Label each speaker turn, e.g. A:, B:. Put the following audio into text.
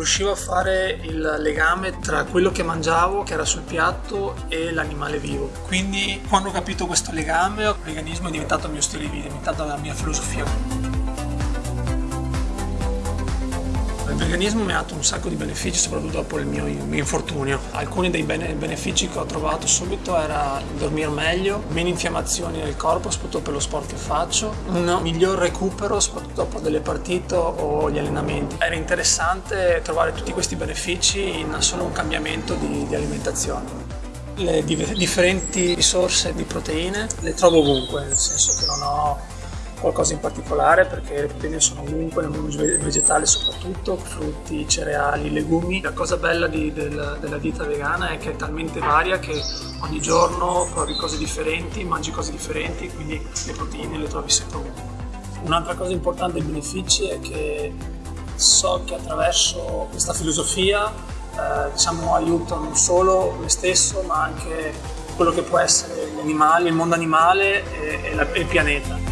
A: riuscivo a fare il legame tra quello che mangiavo, che era sul piatto, e l'animale vivo. Quindi quando ho capito questo legame, il veganismo è diventato il mio stile di vita, è diventata la mia filosofia. Veganismo mi ha dato un sacco di benefici, soprattutto dopo il mio, infortunio. Alcuni dei bene, benefici che ho trovato subito era dormire meglio, meno infiammazioni nel corpo, soprattutto per lo sport che faccio, un miglior recupero, soprattutto dopo delle partite o gli allenamenti. Era interessante trovare tutti questi benefici in solo un cambiamento di, di alimentazione le differenti risorse di proteine le trovo ovunque, nel senso che non ho qualcosa in particolare perché le proteine sono ovunque, nel mondo vegetale soprattutto, frutti, cereali, legumi. La cosa bella di, del, della dieta vegana è che è talmente varia che ogni giorno provi cose differenti, mangi cose differenti, quindi le proteine le trovi sempre ovunque. Un'altra cosa importante dei benefici è che so che attraverso questa filosofia eh, diciamo, aiuto non solo me stesso ma anche quello che può essere gli animali, il mondo animale e, e, la, e il pianeta.